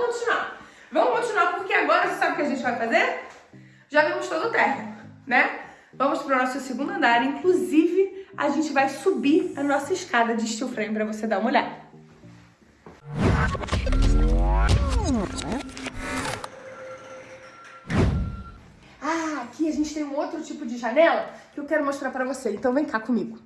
vamos continuar. Vamos continuar porque agora você sabe o que a gente vai fazer? Já vimos todo o térreo, né? Vamos para o nosso segundo andar, inclusive a gente vai subir a nossa escada de steel frame para você dar uma olhada. Ah, aqui a gente tem um outro tipo de janela que eu quero mostrar para você, então vem cá comigo.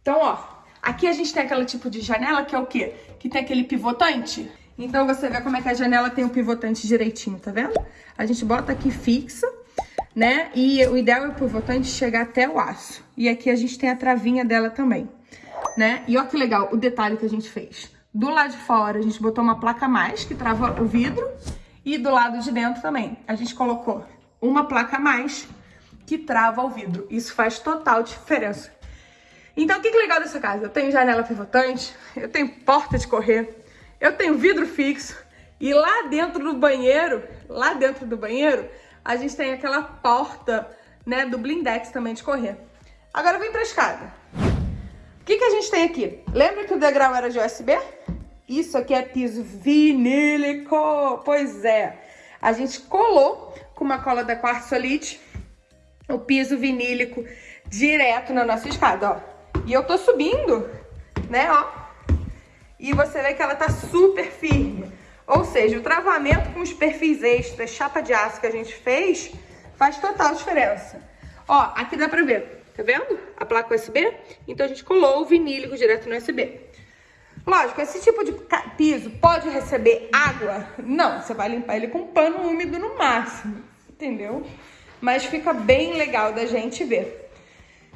Então, ó, aqui a gente tem aquele tipo de janela que é o quê? Que tem aquele pivotante. Então você vê como é que a janela tem o pivotante direitinho, tá vendo? A gente bota aqui fixa, né? E o ideal é o pivotante chegar até o aço. E aqui a gente tem a travinha dela também, né? E olha que legal o detalhe que a gente fez. Do lado de fora a gente botou uma placa mais que trava o vidro e do lado de dentro também. A gente colocou uma placa mais que trava o vidro. Isso faz total diferença. Então, o que é legal dessa casa? Eu tenho janela pivotante, eu tenho porta de correr, eu tenho vidro fixo e lá dentro do banheiro, lá dentro do banheiro, a gente tem aquela porta, né, do blindex também de correr. Agora vem pra escada. O que, que a gente tem aqui? Lembra que o degrau era de USB? Isso aqui é piso vinílico. Pois é. A gente colou com uma cola da Quartzolite o piso vinílico direto na nossa escada, ó. E eu tô subindo, né, ó. E você vê que ela tá super firme. Ou seja, o travamento com os perfis extras, chapa de aço que a gente fez, faz total diferença. Ó, aqui dá pra ver, tá vendo? A placa USB. Então a gente colou o vinílico direto no USB. Lógico, esse tipo de piso pode receber água? Não, você vai limpar ele com pano úmido no máximo, entendeu? Mas fica bem legal da gente ver.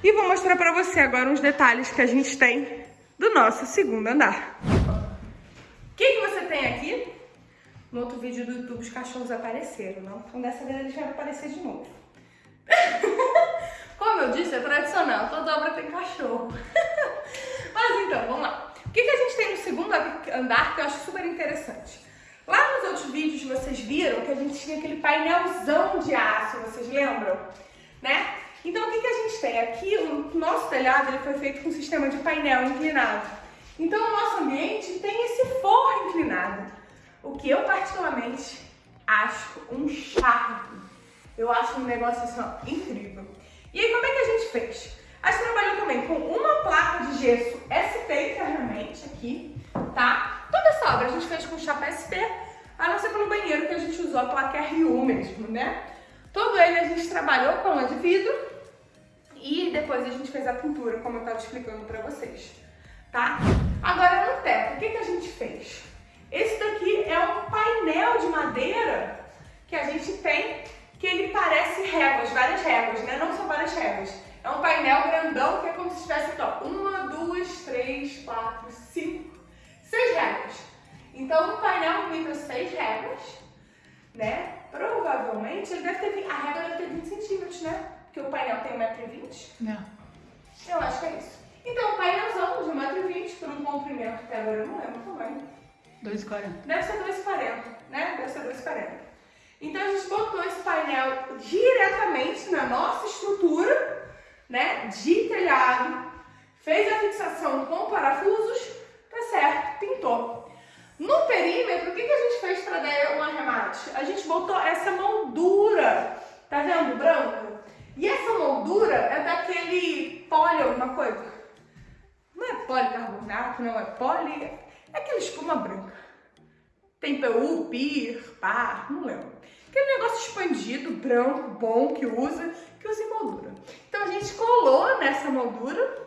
E vou mostrar pra você agora uns detalhes que a gente tem do nosso segundo andar. O que, que você tem aqui? No outro vídeo do YouTube os cachorros apareceram, não? Então dessa vez eles vão aparecer de novo. Como eu disse, é tradicional, toda obra tem cachorro. Mas então, vamos lá. O que, que a gente tem no segundo andar que eu acho super interessante? Lá nos outros vídeos vocês viram que a gente tinha aquele painelzão de aço, vocês lembram? Né? Então o que, que a gente tem? Aqui o nosso telhado ele foi feito com um sistema de painel inclinado. Então o nosso ambiente tem esse forro inclinado. O que eu particularmente acho um charme. Eu acho um negócio assim, incrível. E aí como é que a gente fez? A gente trabalhou também com uma placa de gesso SP internamente aqui, tá? Toda essa obra a gente fez com chapa SP, a não ser pelo banheiro que a gente usou a placa RU mesmo, né? Todo ele a gente trabalhou com a de vidro e depois a gente fez a pintura, como eu estava explicando para vocês, tá? Agora no teto, o que, que a gente fez? Esse daqui é um painel de madeira que a gente tem, que ele parece réguas, várias réguas, né? Não são várias réguas é um painel grandão que é como se tivesse ó, uma, duas, três, quatro, cinco, seis regras. Então, um painel com seis regras, né? Provavelmente ele deve ter, a regra deve ter 20 centímetros, né? Porque o painel tem 1,20m. Não. Eu acho que é isso. Então, um painelzão de 1,20m por um comprimento que agora eu não lembro também. 2,40. Deve ser 2,40, né? Deve ser 2,40. Então, a gente botou esse painel diretamente na nossa estrutura né, de telhado, fez a fixação com parafusos, tá certo, pintou. No perímetro, o que, que a gente fez para dar um arremate? A gente botou essa moldura, tá vendo, branco? E essa moldura é daquele poli alguma coisa. Não é policarbonato, não é poli, é aquela espuma branca. Tem PU, PIR, PAR, não lembro. Aquele negócio expandido, branco, bom, que usa, que usa em moldura. Então a gente colou nessa moldura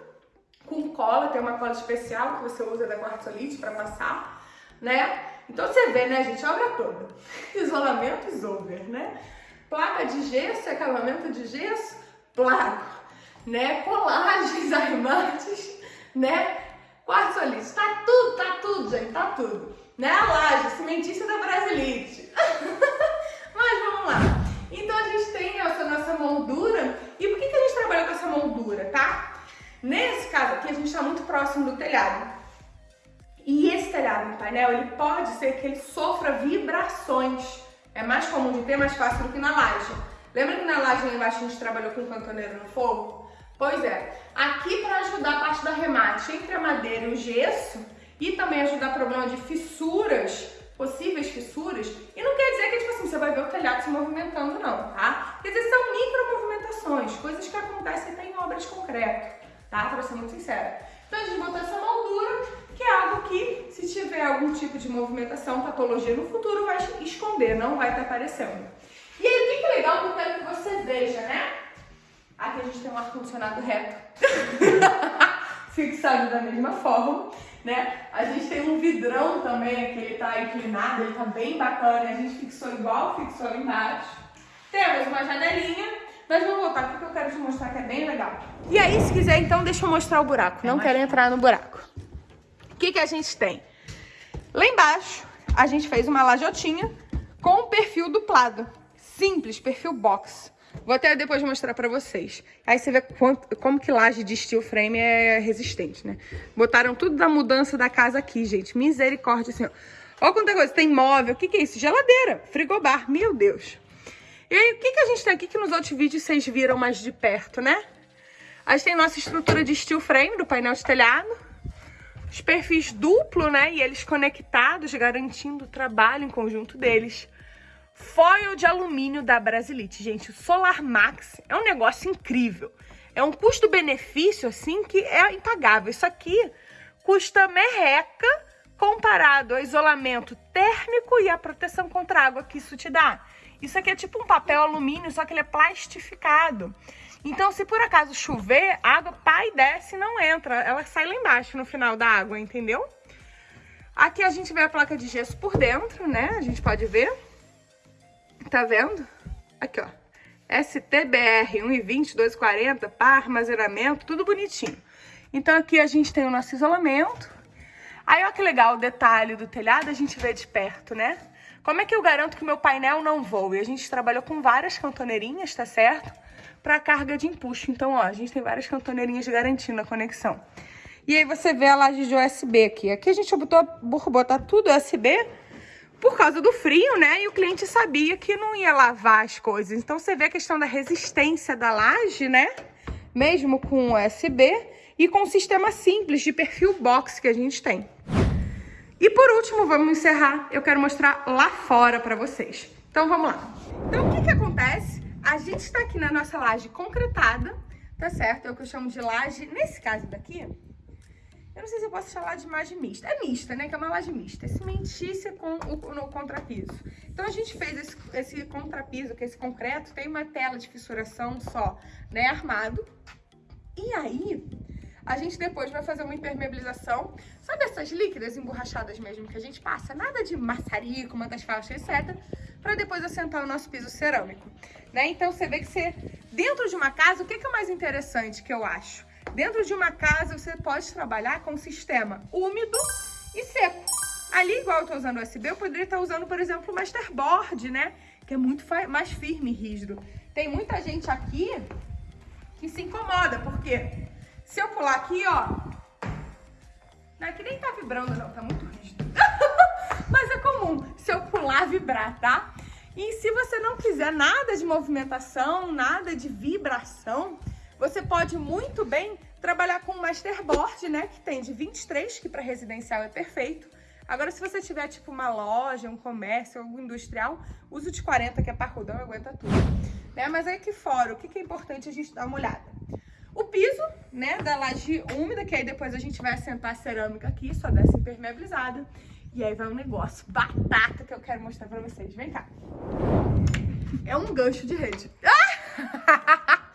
com cola, tem uma cola especial que você usa da quartzolite para passar, né? Então você vê, né, gente, a obra toda. Isolamento over, né? Placa de gesso, acabamento de gesso, placo, né? Colagens, arremates, né? Quartzolite, tá tudo, tá tudo, gente, tá tudo. Né? A laje, cimentícia da Brasilite. Mas vamos lá. Então a gente tem essa nossa moldura. E por que, que a gente trabalha com essa moldura, tá? Nesse caso aqui, a gente está muito próximo do telhado. E esse telhado no painel, ele pode ser que ele sofra vibrações. É mais comum de ter, mais fácil do que na laje. Lembra que na laje lá embaixo a gente trabalhou com cantoneiro no fogo? Pois é. Aqui para ajudar a parte da remate entre a madeira e o gesso e também ajudar problema de fissuras, possíveis fissuras. E não quer dizer que tipo assim, você vai ver o telhado se movimentando não, tá? Quer dizer, são micro movimentações, coisas que acontecem até em obras de concreto, tá? Pra ser muito sincera. Então a gente botou essa moldura que é algo que, se tiver algum tipo de movimentação, patologia no futuro, vai esconder, não vai estar aparecendo. E aí, o que é legal que eu quero que você veja, né? Aqui a gente tem um ar-condicionado reto. Fixado da mesma forma, né? A gente tem um vidrão também, que ele tá inclinado, ele tá bem bacana. A gente fixou igual fixou embaixo. Temos uma janelinha, mas vamos voltar aqui que eu quero te mostrar que é bem legal. E aí, se quiser, então, deixa eu mostrar o buraco. Não quero entrar no buraco. Que, que a gente tem? Lá embaixo, a gente fez uma lajotinha com o perfil duplado. Simples, perfil box. Vou até depois mostrar pra vocês. Aí você vê quanto, como que laje de steel frame é resistente, né? Botaram tudo da mudança da casa aqui, gente. Misericórdia, assim, ó. Olha quanta coisa. Tem móvel. O que, que é isso? Geladeira. Frigobar. Meu Deus. E aí, o que, que a gente tem aqui que nos outros vídeos vocês viram mais de perto, né? A gente tem nossa estrutura de steel frame do painel de telhado. Os perfis duplo, né? E eles conectados, garantindo o trabalho em conjunto deles. Foil de alumínio da Brasilite. Gente, Solar Max é um negócio incrível. É um custo-benefício, assim, que é impagável. Isso aqui custa merreca comparado ao isolamento térmico e a proteção contra água que isso te dá. Isso aqui é tipo um papel alumínio, só que ele é plastificado. Então, se por acaso chover, a água pai desce e não entra. Ela sai lá embaixo no final da água, entendeu? Aqui a gente vê a placa de gesso por dentro, né? A gente pode ver. Tá vendo? Aqui, ó. STBR 1,20, 2,40, par, armazenamento, tudo bonitinho. Então aqui a gente tem o nosso isolamento. Aí, ó que legal o detalhe do telhado, a gente vê de perto, né? Como é que eu garanto que meu painel não voe? A gente trabalhou com várias cantoneirinhas, tá certo? Para carga de empuxo. Então, ó, a gente tem várias cantoneirinhas garantindo a conexão. E aí você vê a laje de USB aqui. Aqui a gente botou, botar tudo USB por causa do frio, né? E o cliente sabia que não ia lavar as coisas. Então você vê a questão da resistência da laje, né? Mesmo com USB e com o sistema simples de perfil box que a gente tem. E por último, vamos encerrar. Eu quero mostrar lá fora para vocês. Então vamos lá. Então o que que acontece? A gente está aqui na nossa laje concretada, tá certo? É o que eu chamo de laje, nesse caso daqui, eu não sei se eu posso chamar de laje mista. É mista, né? Que é uma laje mista. É cimentícia com o no contrapiso. Então, a gente fez esse, esse contrapiso, que é esse concreto, tem uma tela de fissuração só, né? Armado. E aí, a gente depois vai fazer uma impermeabilização. Sabe essas líquidas emborrachadas mesmo que a gente passa? Nada de maçarico, mantas faixas, etc. Para depois assentar o nosso piso cerâmico. Né? Então, você vê que você... Dentro de uma casa, o que, que é mais interessante que eu acho? Dentro de uma casa, você pode trabalhar com um sistema úmido e seco. Ali, igual eu tô usando USB, eu poderia estar usando, por exemplo, o Masterboard, né? Que é muito mais firme e rígido. Tem muita gente aqui que se incomoda, porque se eu pular aqui, ó... Não, aqui nem tá vibrando, não. Tá muito rígido. Mas é comum se eu pular, vibrar, tá? E se você não quiser nada de movimentação, nada de vibração, você pode muito bem trabalhar com masterboard, né? Que tem de 23, que para residencial é perfeito. Agora, se você tiver, tipo, uma loja, um comércio, algo industrial, usa o de 40, que é parrudão aguenta tudo. Né? Mas aí aqui fora, o que, que é importante a gente dar uma olhada? O piso, né, da laje úmida, que aí depois a gente vai assentar a cerâmica aqui, só dessa impermeabilizada. E aí vai um negócio batata que eu quero mostrar pra vocês. Vem cá. É um gancho de rede. Ah!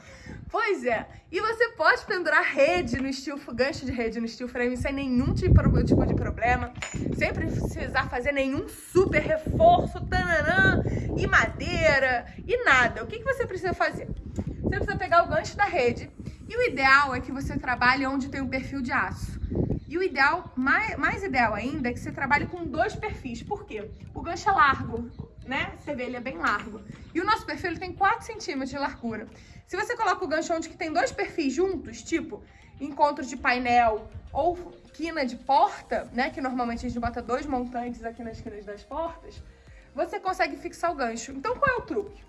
Pois é. E você pode pendurar rede no estilo gancho de rede no steel frame sem nenhum tipo, tipo de problema, sem precisar fazer nenhum super reforço, tananã, e madeira, e nada. O que, que você precisa fazer? Você precisa pegar o gancho da rede, e o ideal é que você trabalhe onde tem um perfil de aço. E o ideal, mais, mais ideal ainda, é que você trabalhe com dois perfis. Por quê? O gancho é largo, né? Você vê, ele é bem largo. E o nosso perfil tem 4 centímetros de largura. Se você coloca o gancho onde que tem dois perfis juntos, tipo encontro de painel ou quina de porta, né? Que normalmente a gente bota dois montantes aqui nas quinas das portas, você consegue fixar o gancho. Então qual é o truque?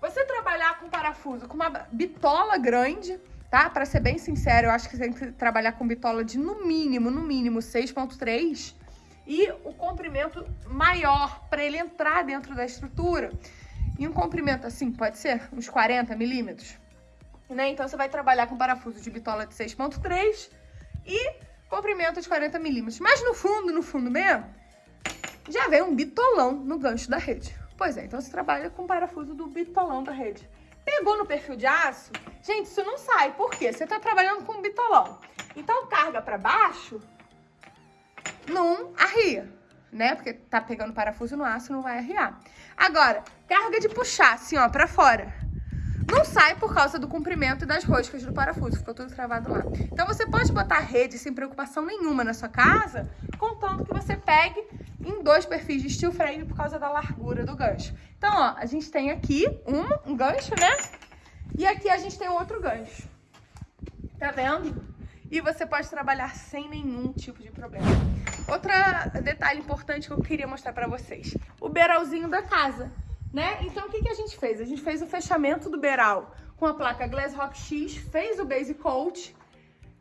Você trabalhar com parafuso com uma bitola grande, tá? Para ser bem sincero, eu acho que tem que trabalhar com bitola de no mínimo, no mínimo 6.3 e o comprimento maior para ele entrar dentro da estrutura. E um comprimento assim, pode ser uns 40 milímetros. né? Então você vai trabalhar com parafuso de bitola de 6.3 e comprimento de 40 milímetros. Mas no fundo, no fundo mesmo, já vem um bitolão no gancho da rede. Pois é, então você trabalha com parafuso do bitolão da rede. Pegou no perfil de aço, gente, isso não sai. Por quê? Você tá trabalhando com bitolão. Então carga para baixo, não arria, né? Porque tá pegando parafuso no aço, não vai arriar. Agora, carga de puxar assim, ó, pra fora. Não sai por causa do comprimento das roscas do parafuso, ficou tudo travado lá. Então você pode botar rede sem preocupação nenhuma na sua casa, contanto que você pegue em dois perfis de steel frame por causa da largura do gancho. Então, ó, a gente tem aqui um, um gancho, né? E aqui a gente tem outro gancho. Tá vendo? E você pode trabalhar sem nenhum tipo de problema. Outro detalhe importante que eu queria mostrar pra vocês. O beiralzinho da casa, né? Então, o que, que a gente fez? A gente fez o fechamento do beiral com a placa Glass Rock X, fez o base coat.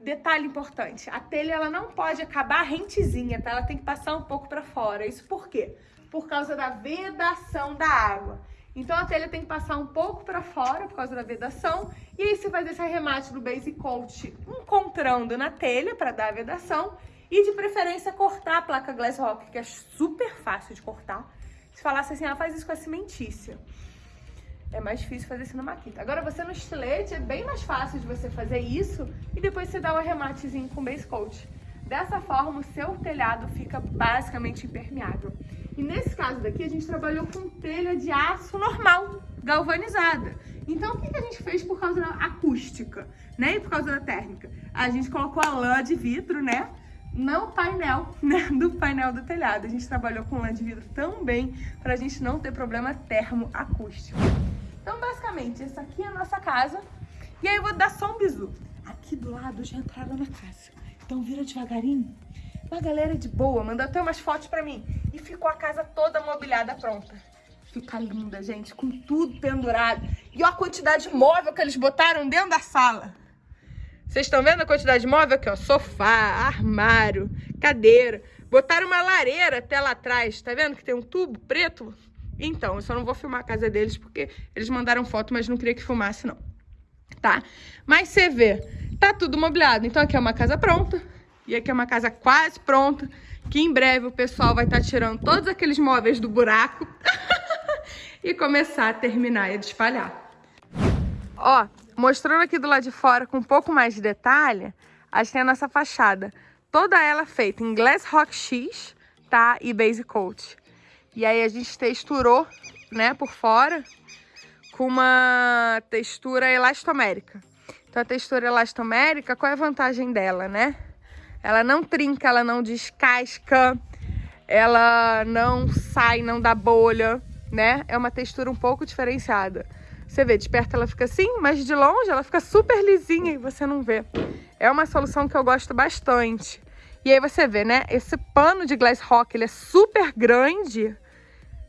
Detalhe importante, a telha ela não pode acabar rentezinha, tá? Ela tem que passar um pouco pra fora. Isso por quê? Por causa da vedação da água. Então a telha tem que passar um pouco para fora por causa da vedação. E aí você faz esse arremate do base coat encontrando na telha para dar a vedação. E de preferência cortar a placa Glass Rock, que é super fácil de cortar. Se falasse assim, ah, faz isso com a cimentícia. É mais difícil fazer isso na maquita. Agora você no estilete é bem mais fácil de você fazer isso e depois você dá o arrematezinho com base coat. Dessa forma o seu telhado fica basicamente impermeável. E nesse caso daqui, a gente trabalhou com telha de aço normal, galvanizada. Então, o que, a gente fez por causa da acústica, né? E por causa da térmica? A gente colocou a lã de vidro, né? No painel, né? Do painel do telhado. A gente trabalhou com lã de vidro também, pra gente não ter problema termoacústico. Então, basicamente, essa aqui é a nossa casa. E aí eu vou dar só um bisu. Aqui do lado já entraram na casa. Então, vira devagarinho uma galera de boa, mandou até umas fotos pra mim. E ficou a casa toda mobiliada pronta. Fica linda, gente, com tudo pendurado. E olha a quantidade de móvel que eles botaram dentro da sala. Vocês estão vendo a quantidade de móvel aqui, ó? Sofá, armário, cadeira. Botaram uma lareira até lá atrás. Tá vendo que tem um tubo preto? Então, eu só não vou filmar a casa deles porque eles mandaram foto, mas não queria que filmasse, não. Tá? Mas você vê, tá tudo mobiliado. Então, aqui é uma casa pronta. E aqui é uma casa quase pronta, que em breve o pessoal vai estar tá tirando todos aqueles móveis do buraco e começar a terminar e a espalhar. Ó, mostrando aqui do lado de fora com um pouco mais de detalhe, a gente tem a nossa fachada. Toda ela feita em Glass Rock X, tá? E Base Coat. E aí a gente texturou, né, por fora, com uma textura elastomérica. Então a textura elastomérica, qual é a vantagem dela, né? Ela não trinca, ela não descasca, ela não sai, não dá bolha, né? É uma textura um pouco diferenciada. Você vê, de perto ela fica assim, mas de longe ela fica super lisinha e você não vê. É uma solução que eu gosto bastante. E aí você vê, né? Esse pano de glass rock, ele é super grande,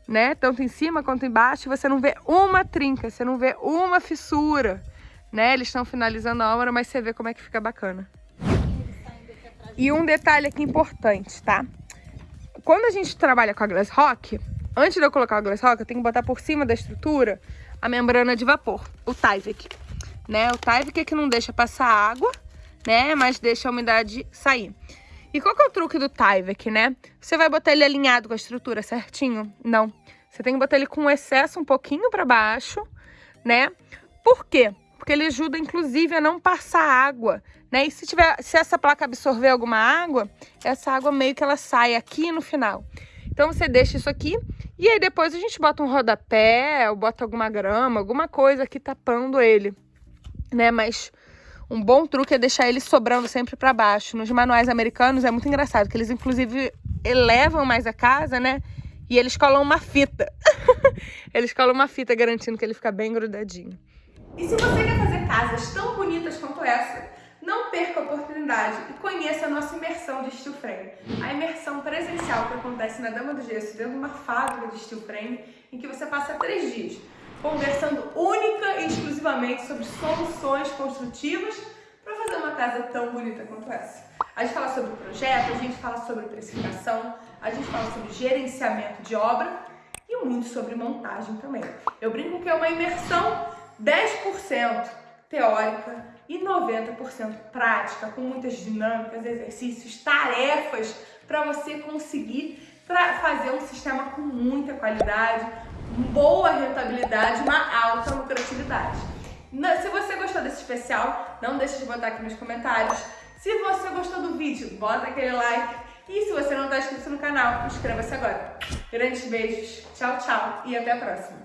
né? Tanto em cima quanto embaixo. Você não vê uma trinca, você não vê uma fissura, né? Eles estão finalizando a obra, mas você vê como é que fica bacana. E um detalhe aqui importante, tá? Quando a gente trabalha com a Glass Rock, antes de eu colocar a Glass Rock, eu tenho que botar por cima da estrutura a membrana de vapor, o Tyvek, né? O Tyvek é que não deixa passar água, né? Mas deixa a umidade sair. E qual que é o truque do Tyvek, né? Você vai botar ele alinhado com a estrutura certinho? Não. Você tem que botar ele com excesso um pouquinho para baixo, né? Por quê? Porque ele ajuda, inclusive, a não passar água né? E se, tiver, se essa placa absorver alguma água, essa água meio que ela sai aqui no final. Então você deixa isso aqui e aí depois a gente bota um rodapé, ou bota alguma grama, alguma coisa aqui tapando ele, né? Mas um bom truque é deixar ele sobrando sempre para baixo. Nos manuais americanos é muito engraçado, que eles inclusive elevam mais a casa, né? E eles colam uma fita. eles colam uma fita garantindo que ele fica bem grudadinho. E se você quer fazer casas tão bonitas quanto essa, não perca a oportunidade e conheça a nossa imersão de steel frame. A imersão presencial que acontece na Dama do Gesso, dentro de uma fábrica de steel frame, em que você passa três dias conversando única e exclusivamente sobre soluções construtivas para fazer uma casa tão bonita quanto essa. A gente fala sobre projeto, a gente fala sobre precificação, a gente fala sobre gerenciamento de obra e muito sobre montagem também. Eu brinco que é uma imersão 10% teórica e 90% prática, com muitas dinâmicas, exercícios, tarefas para você conseguir fazer um sistema com muita qualidade, boa rentabilidade, uma alta lucratividade. Se você gostou desse especial, não deixe de botar aqui nos comentários. Se você gostou do vídeo, bota aquele like. E se você não está inscrito no canal, inscreva-se agora. Grandes beijos, tchau, tchau e até a próxima.